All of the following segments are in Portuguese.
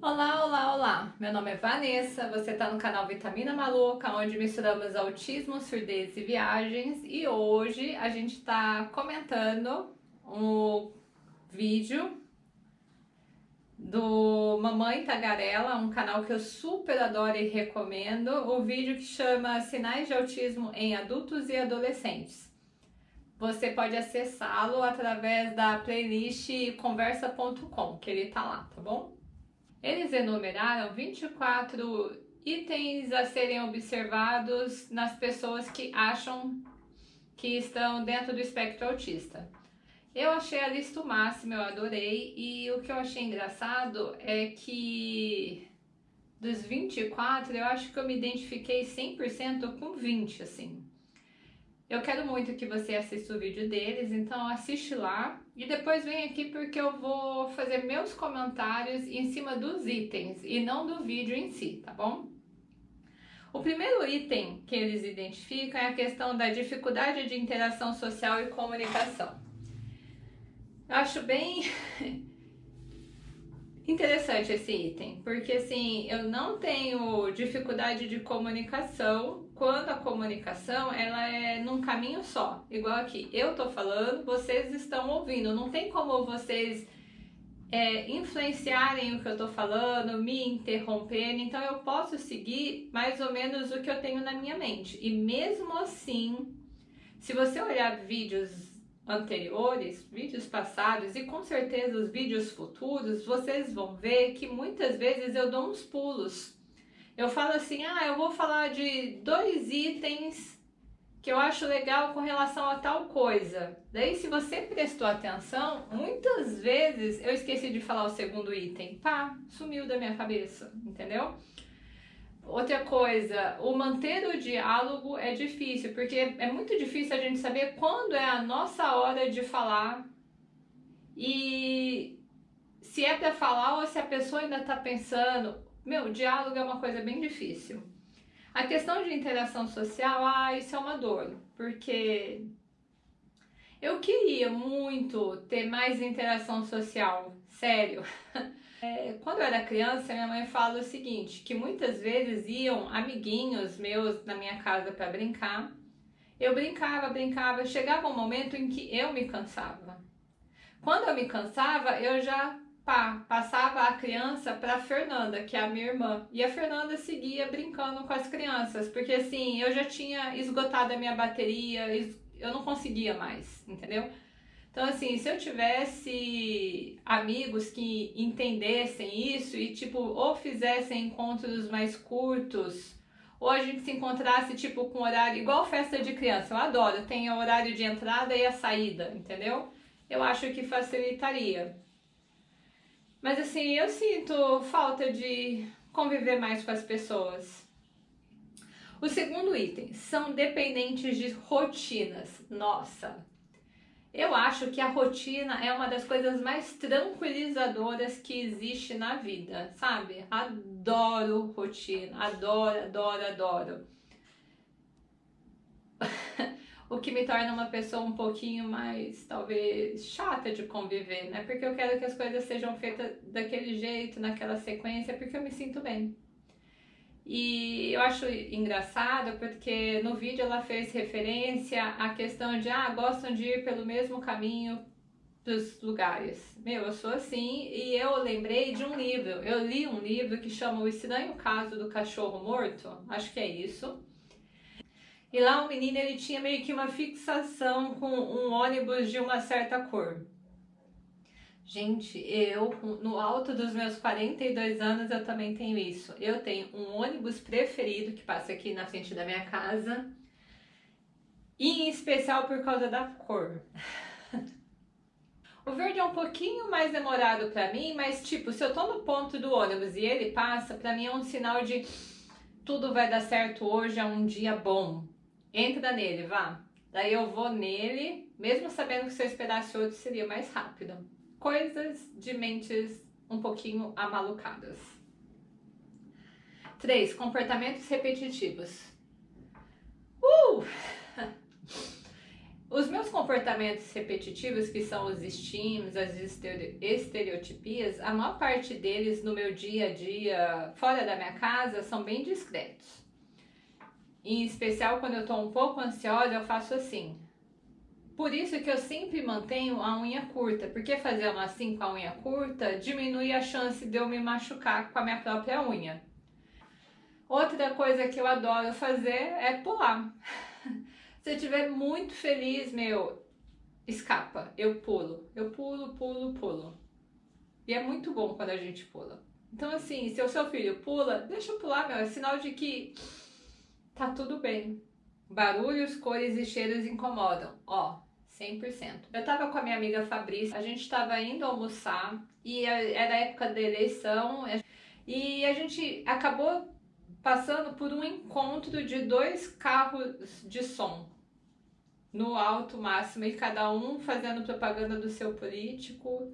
Olá, olá, olá! Meu nome é Vanessa, você está no canal Vitamina Maluca, onde misturamos autismo, surdez e viagens e hoje a gente está comentando um vídeo do Mamãe Tagarela, um canal que eu super adoro e recomendo, o vídeo que chama Sinais de Autismo em Adultos e Adolescentes. Você pode acessá-lo através da playlist conversa.com, que ele tá lá, tá bom? Eles enumeraram 24 itens a serem observados nas pessoas que acham que estão dentro do espectro autista. Eu achei a lista o máximo, eu adorei, e o que eu achei engraçado é que dos 24, eu acho que eu me identifiquei 100% com 20, assim. Eu quero muito que você assista o vídeo deles, então assiste lá e depois vem aqui porque eu vou fazer meus comentários em cima dos itens e não do vídeo em si, tá bom? O primeiro item que eles identificam é a questão da dificuldade de interação social e comunicação. Eu acho bem interessante esse item, porque assim, eu não tenho dificuldade de comunicação quando a comunicação ela é num caminho só, igual aqui, eu tô falando, vocês estão ouvindo, não tem como vocês é, influenciarem o que eu tô falando, me interromperem, então eu posso seguir mais ou menos o que eu tenho na minha mente, e mesmo assim, se você olhar vídeos anteriores, vídeos passados e com certeza os vídeos futuros, vocês vão ver que muitas vezes eu dou uns pulos. Eu falo assim, ah, eu vou falar de dois itens que eu acho legal com relação a tal coisa. Daí, se você prestou atenção, muitas vezes eu esqueci de falar o segundo item. Pá, sumiu da minha cabeça, entendeu? Outra coisa, o manter o diálogo é difícil, porque é muito difícil a gente saber quando é a nossa hora de falar e se é para falar ou se a pessoa ainda está pensando. Meu, diálogo é uma coisa bem difícil. A questão de interação social, ah, isso é uma dor, porque eu queria muito ter mais interação social, sério. É, quando eu era criança, minha mãe fala o seguinte, que muitas vezes iam amiguinhos meus na minha casa para brincar. Eu brincava, brincava, chegava um momento em que eu me cansava. Quando eu me cansava, eu já pá, passava a criança para Fernanda, que é a minha irmã. E a Fernanda seguia brincando com as crianças, porque assim, eu já tinha esgotado a minha bateria, eu não conseguia mais, entendeu? Então, assim, se eu tivesse amigos que entendessem isso e, tipo, ou fizessem encontros mais curtos, ou a gente se encontrasse, tipo, com horário, igual festa de criança, eu adoro, tem o horário de entrada e a saída, entendeu? Eu acho que facilitaria. Mas, assim, eu sinto falta de conviver mais com as pessoas. O segundo item, são dependentes de rotinas. Nossa, eu acho que a rotina é uma das coisas mais tranquilizadoras que existe na vida, sabe? Adoro rotina, adoro, adoro, adoro. O que me torna uma pessoa um pouquinho mais, talvez, chata de conviver, né? Porque eu quero que as coisas sejam feitas daquele jeito, naquela sequência, porque eu me sinto bem. E eu acho engraçado porque no vídeo ela fez referência à questão de, ah, gostam de ir pelo mesmo caminho dos lugares. Meu, eu sou assim e eu lembrei de um livro. Eu li um livro que chama O Estranho Caso do Cachorro Morto, acho que é isso. E lá o menino ele tinha meio que uma fixação com um ônibus de uma certa cor. Gente, eu, no alto dos meus 42 anos, eu também tenho isso. Eu tenho um ônibus preferido que passa aqui na frente da minha casa. E em especial por causa da cor. o verde é um pouquinho mais demorado pra mim, mas tipo, se eu tô no ponto do ônibus e ele passa, pra mim é um sinal de tudo vai dar certo hoje, é um dia bom. Entra nele, vá. Daí eu vou nele, mesmo sabendo que se eu esperasse outro seria mais rápido coisas de mentes um pouquinho amalucadas. 3. Comportamentos repetitivos. Uh! os meus comportamentos repetitivos, que são os estímulos, as estereotipias, a maior parte deles no meu dia a dia, fora da minha casa, são bem discretos. Em especial quando eu estou um pouco ansiosa, eu faço assim. Por isso que eu sempre mantenho a unha curta, porque fazer uma assim com a unha curta diminui a chance de eu me machucar com a minha própria unha. Outra coisa que eu adoro fazer é pular. Se eu estiver muito feliz, meu, escapa, eu pulo. Eu pulo, pulo, pulo. E é muito bom quando a gente pula. Então, assim, se o seu filho pula, deixa eu pular, meu. É sinal de que tá tudo bem. Barulhos, cores e cheiros incomodam. Ó, 100%. Eu tava com a minha amiga Fabrícia, a gente tava indo almoçar e era época da eleição e a gente acabou passando por um encontro de dois carros de som no alto máximo e cada um fazendo propaganda do seu político.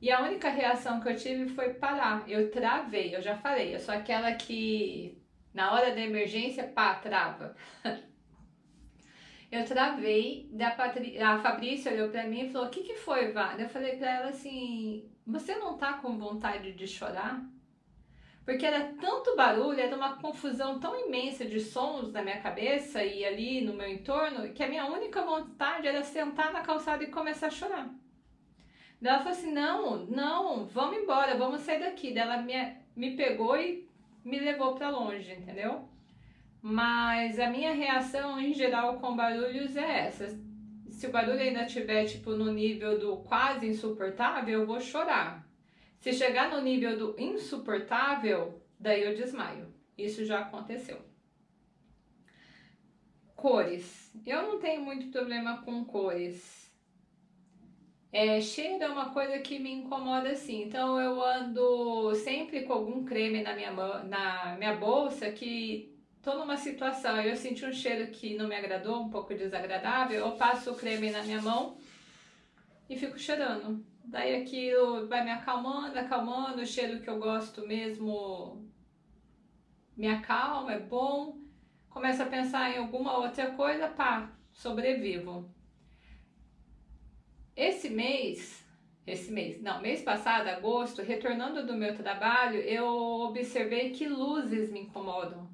E a única reação que eu tive foi parar. Eu travei, eu já falei, eu sou aquela que na hora da emergência, pá, trava. eu travei, da Patri... a Fabrícia olhou pra mim e falou: O que, que foi, Vara? Eu falei pra ela assim: Você não tá com vontade de chorar? porque era tanto barulho, era uma confusão tão imensa de sons na minha cabeça e ali no meu entorno, que a minha única vontade era sentar na calçada e começar a chorar. Ela falou assim: não, não, vamos embora, vamos sair daqui. Ela me, me pegou e me levou para longe, entendeu? Mas a minha reação em geral com barulhos é essa. Se o barulho ainda estiver tipo no nível do quase insuportável, eu vou chorar. Se chegar no nível do insuportável, daí eu desmaio. Isso já aconteceu. Cores. Eu não tenho muito problema com cores. É, cheiro é uma coisa que me incomoda assim. Então eu ando sempre com algum creme na minha, na minha bolsa que tô numa situação, eu senti um cheiro que não me agradou, um pouco desagradável, eu passo o creme na minha mão e fico cheirando. Daí aquilo vai me acalmando, acalmando, o cheiro que eu gosto mesmo me acalma, é bom. Começo a pensar em alguma outra coisa, pá, sobrevivo. Esse mês, esse mês, não, mês passado, agosto, retornando do meu trabalho, eu observei que luzes me incomodam.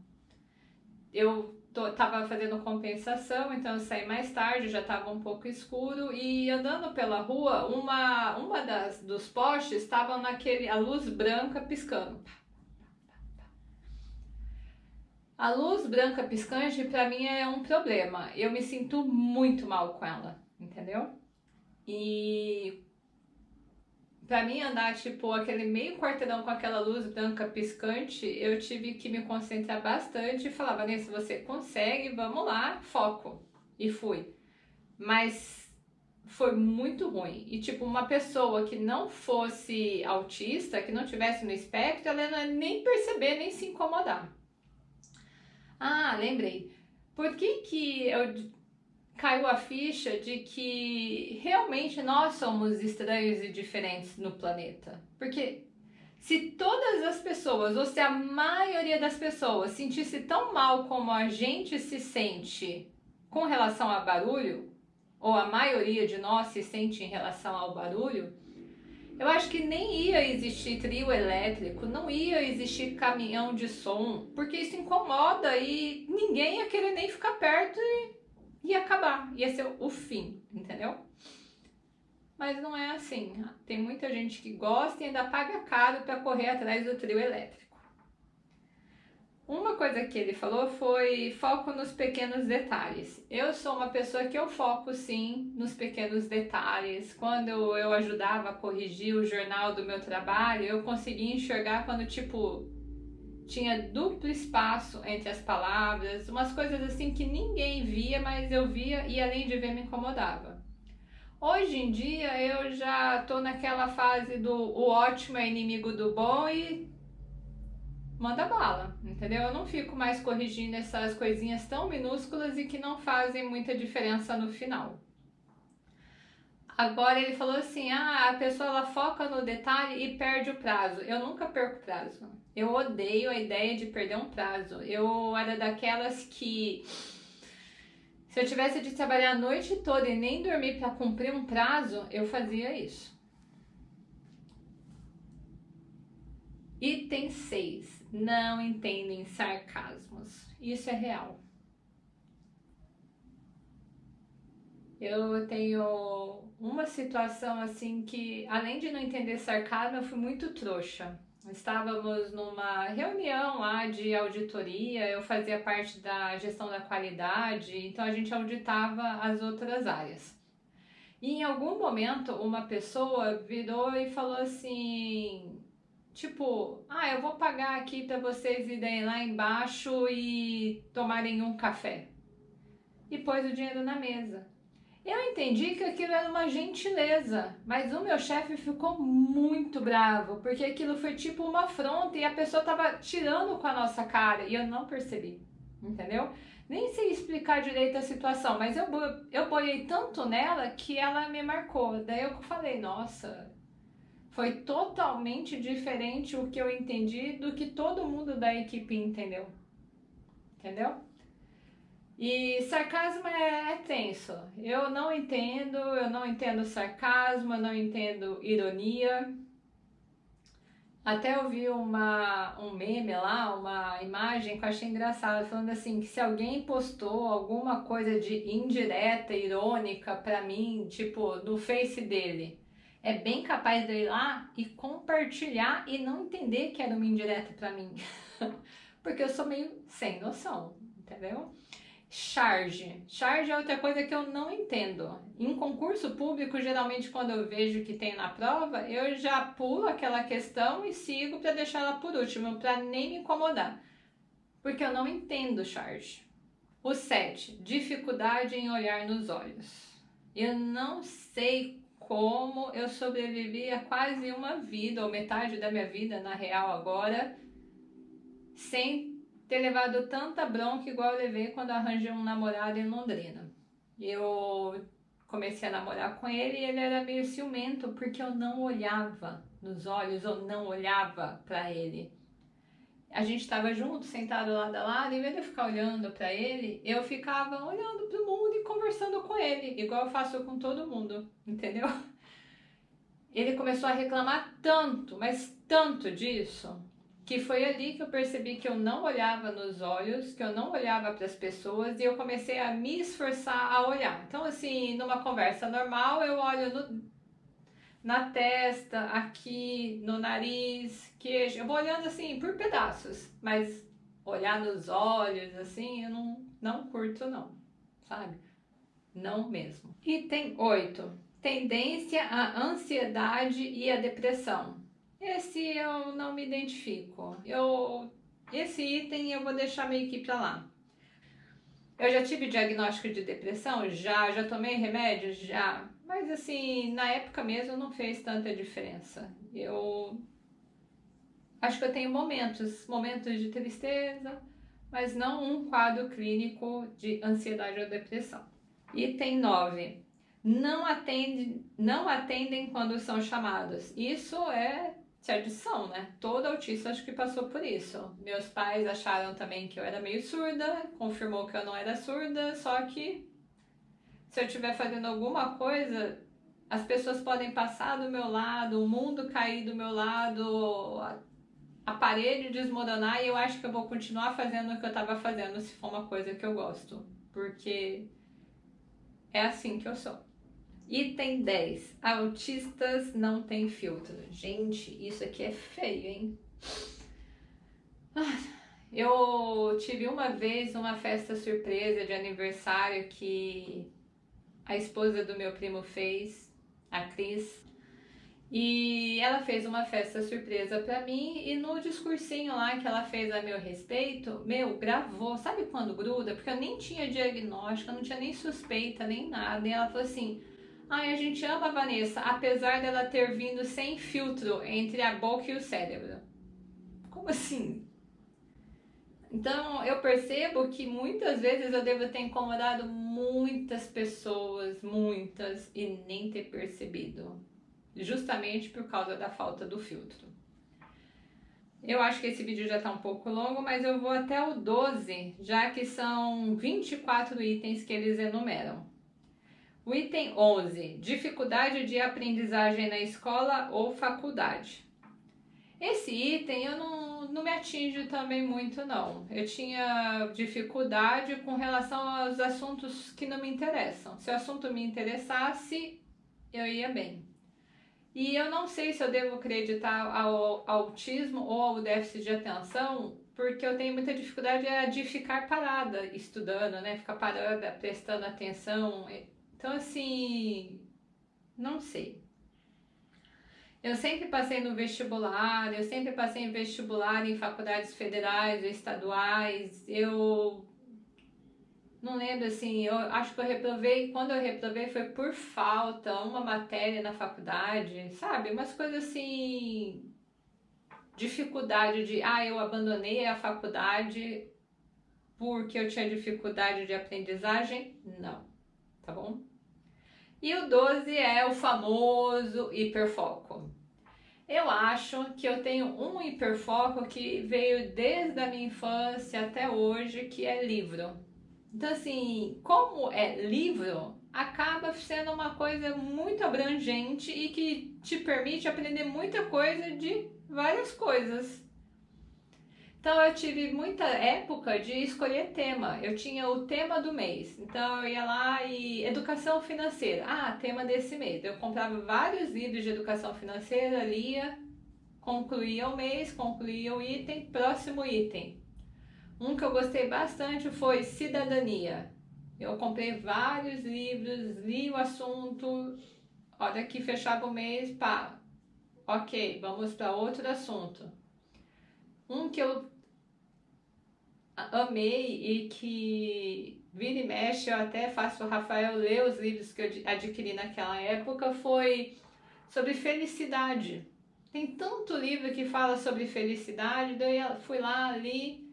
Eu tô, tava fazendo compensação, então eu saí mais tarde, já estava um pouco escuro e andando pela rua, uma, uma das dos postes estava naquele a luz branca piscando. A luz branca piscante para mim é um problema. Eu me sinto muito mal com ela, entendeu? E Pra mim andar, tipo, aquele meio quarteirão com aquela luz branca piscante, eu tive que me concentrar bastante e falar, Vanessa, você consegue, vamos lá, foco. E fui. Mas foi muito ruim. E, tipo, uma pessoa que não fosse autista, que não tivesse no espectro, ela não ia nem perceber, nem se incomodar. Ah, lembrei. Por que que eu caiu a ficha de que realmente nós somos estranhos e diferentes no planeta. Porque se todas as pessoas, ou se a maioria das pessoas sentisse tão mal como a gente se sente com relação a barulho, ou a maioria de nós se sente em relação ao barulho, eu acho que nem ia existir trio elétrico, não ia existir caminhão de som, porque isso incomoda e ninguém ia querer nem ficar perto e ia acabar, ia ser o fim, entendeu? Mas não é assim. Tem muita gente que gosta e ainda paga caro para correr atrás do trio elétrico. Uma coisa que ele falou foi foco nos pequenos detalhes. Eu sou uma pessoa que eu foco sim nos pequenos detalhes. Quando eu ajudava a corrigir o jornal do meu trabalho, eu conseguia enxergar quando tipo tinha duplo espaço entre as palavras, umas coisas assim que ninguém via, mas eu via e além de ver me incomodava. Hoje em dia eu já tô naquela fase do o ótimo é inimigo do bom e manda bala, entendeu? Eu não fico mais corrigindo essas coisinhas tão minúsculas e que não fazem muita diferença no final. Agora ele falou assim: ah, a pessoa ela foca no detalhe e perde o prazo. Eu nunca perco prazo. Eu odeio a ideia de perder um prazo. Eu era daquelas que Se eu tivesse de trabalhar a noite toda e nem dormir para cumprir um prazo, eu fazia isso. Item 6. Não entendem sarcasmos. Isso é real. Eu tenho uma situação assim que, além de não entender sarcasmo, eu fui muito trouxa. Estávamos numa reunião lá de auditoria, eu fazia parte da gestão da qualidade, então a gente auditava as outras áreas. E em algum momento uma pessoa virou e falou assim, tipo, ah, eu vou pagar aqui para vocês irem lá embaixo e tomarem um café. E pôs o dinheiro na mesa. Eu entendi que aquilo era uma gentileza, mas o meu chefe ficou muito bravo, porque aquilo foi tipo uma afronta e a pessoa estava tirando com a nossa cara e eu não percebi, entendeu? Nem sei explicar direito a situação, mas eu, eu boiei tanto nela que ela me marcou. Daí eu falei, nossa, foi totalmente diferente o que eu entendi do que todo mundo da equipe entendeu. Entendeu? E sarcasmo é, é, tenso. Eu não entendo, eu não entendo sarcasmo, eu não entendo ironia. Até eu vi uma, um meme lá, uma imagem que eu achei engraçada, falando assim, que se alguém postou alguma coisa de indireta, irônica pra mim, tipo, no face dele, é bem capaz de ir lá e compartilhar e não entender que era uma indireta pra mim. Porque eu sou meio sem noção, entendeu? Charge. Charge é outra coisa que eu não entendo. Em concurso público, geralmente quando eu vejo que tem na prova, eu já pulo aquela questão e sigo para deixar ela por último, para nem me incomodar. Porque eu não entendo charge. O 7. Dificuldade em olhar nos olhos. Eu não sei como eu sobrevivi a quase uma vida, ou metade da minha vida, na real agora, sem ter levado tanta bronca igual eu levei quando arranjei um namorado em Londrina. Eu comecei a namorar com ele e ele era meio ciumento porque eu não olhava nos olhos, ou não olhava para ele. A gente estava junto, sentado lado a lado, em vez de eu ficar olhando para ele, eu ficava olhando para o mundo e conversando com ele, igual eu faço com todo mundo, entendeu? Ele começou a reclamar tanto, mas tanto disso, que foi ali que eu percebi que eu não olhava nos olhos, que eu não olhava para as pessoas e eu comecei a me esforçar a olhar. Então, assim, numa conversa normal, eu olho no, na testa, aqui, no nariz, queijo, eu vou olhando assim por pedaços, mas olhar nos olhos, assim, eu não, não curto, não, sabe? Não mesmo. Item 8. Tendência à ansiedade e à depressão. Esse eu não me identifico. Eu, esse item eu vou deixar meio que pra lá. Eu já tive diagnóstico de depressão? Já. Já tomei remédios? Já. Mas assim, na época mesmo não fez tanta diferença. Eu acho que eu tenho momentos, momentos de tristeza, mas não um quadro clínico de ansiedade ou depressão. Item 9. Não atendem, não atendem quando são chamados. Isso é adição, né? Todo autista acho que passou por isso. Meus pais acharam também que eu era meio surda, confirmou que eu não era surda, só que se eu estiver fazendo alguma coisa, as pessoas podem passar do meu lado, o mundo cair do meu lado, a, a parede desmoronar e eu acho que eu vou continuar fazendo o que eu estava fazendo se for uma coisa que eu gosto, porque é assim que eu sou. Item 10. Autistas não têm filtro. Gente, isso aqui é feio, hein? Ah, eu tive uma vez uma festa surpresa de aniversário que a esposa do meu primo fez, a Cris. E ela fez uma festa surpresa pra mim e no discursinho lá que ela fez a meu respeito, meu, gravou. Sabe quando gruda? Porque eu nem tinha diagnóstico, eu não tinha nem suspeita, nem nada. E ela falou assim Ai, a gente ama a Vanessa, apesar dela ter vindo sem filtro entre a boca e o cérebro. Como assim? Então eu percebo que muitas vezes eu devo ter incomodado muitas pessoas, muitas, e nem ter percebido. Justamente por causa da falta do filtro. Eu acho que esse vídeo já está um pouco longo, mas eu vou até o 12, já que são 24 itens que eles enumeram. O item 11, dificuldade de aprendizagem na escola ou faculdade. Esse item eu não, não me atinge também muito não. Eu tinha dificuldade com relação aos assuntos que não me interessam. Se o assunto me interessasse, eu ia bem. E eu não sei se eu devo acreditar ao autismo ou ao déficit de atenção, porque eu tenho muita dificuldade de ficar parada estudando, né? Ficar parada, prestando atenção. Então, assim, não sei. Eu sempre passei no vestibular, eu sempre passei em vestibular em faculdades federais ou estaduais. Eu não lembro assim, eu acho que eu reprovei, quando eu reprovei foi por falta, uma matéria na faculdade, sabe? Umas coisas assim, dificuldade de, ah, eu abandonei a faculdade porque eu tinha dificuldade de aprendizagem? Não, tá bom? E o 12 é o famoso hiperfoco. Eu acho que eu tenho um hiperfoco que veio desde a minha infância até hoje, que é livro. Então, assim, como é livro, acaba sendo uma coisa muito abrangente e que te permite aprender muita coisa de várias coisas. Então, eu tive muita época de escolher tema. Eu tinha o tema do mês. Então, eu ia lá e educação financeira. Ah, tema desse mês. Eu comprava vários livros de educação financeira, lia, concluía o mês, concluía o item, próximo item um que eu gostei bastante foi Cidadania. Eu comprei vários livros, li o assunto, hora que fechava o mês, pá, ok, vamos para outro assunto. Um que eu amei e que vira e mexe, eu até faço o Rafael ler os livros que eu adquiri naquela época, foi sobre felicidade. Tem tanto livro que fala sobre felicidade, daí eu fui lá, li,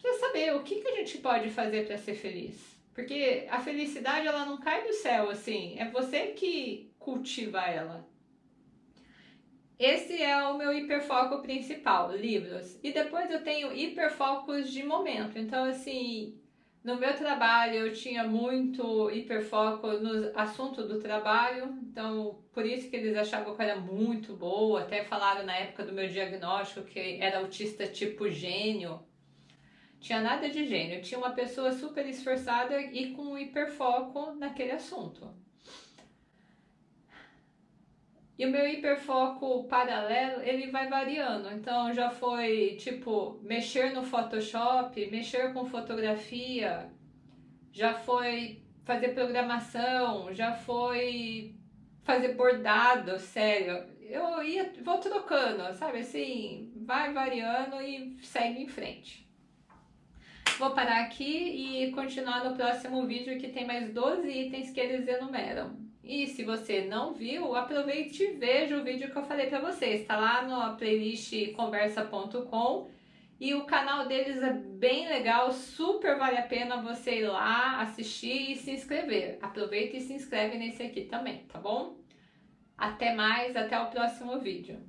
para saber o que, que a gente pode fazer para ser feliz. Porque a felicidade ela não cai do céu assim, é você que cultiva ela. Esse é o meu hiperfoco principal, livros. E depois eu tenho hiperfocos de momento. Então, assim, no meu trabalho eu tinha muito hiperfoco no assunto do trabalho. Então, por isso que eles achavam que eu era muito boa. Até falaram na época do meu diagnóstico que era autista tipo gênio. Tinha nada de gênio, tinha uma pessoa super esforçada e com hiperfoco naquele assunto. E o meu hiperfoco paralelo, ele vai variando. Então, já foi, tipo, mexer no Photoshop, mexer com fotografia, já foi fazer programação, já foi fazer bordado, sério. Eu ia, vou trocando, sabe? Assim, vai variando e segue em frente. Vou parar aqui e continuar no próximo vídeo que tem mais 12 itens que eles enumeram. E se você não viu, aproveite e veja o vídeo que eu falei para vocês. Está lá na playlist conversa.com e o canal deles é bem legal, super vale a pena você ir lá, assistir e se inscrever. Aproveita e se inscreve nesse aqui também, tá bom? Até mais, até o próximo vídeo.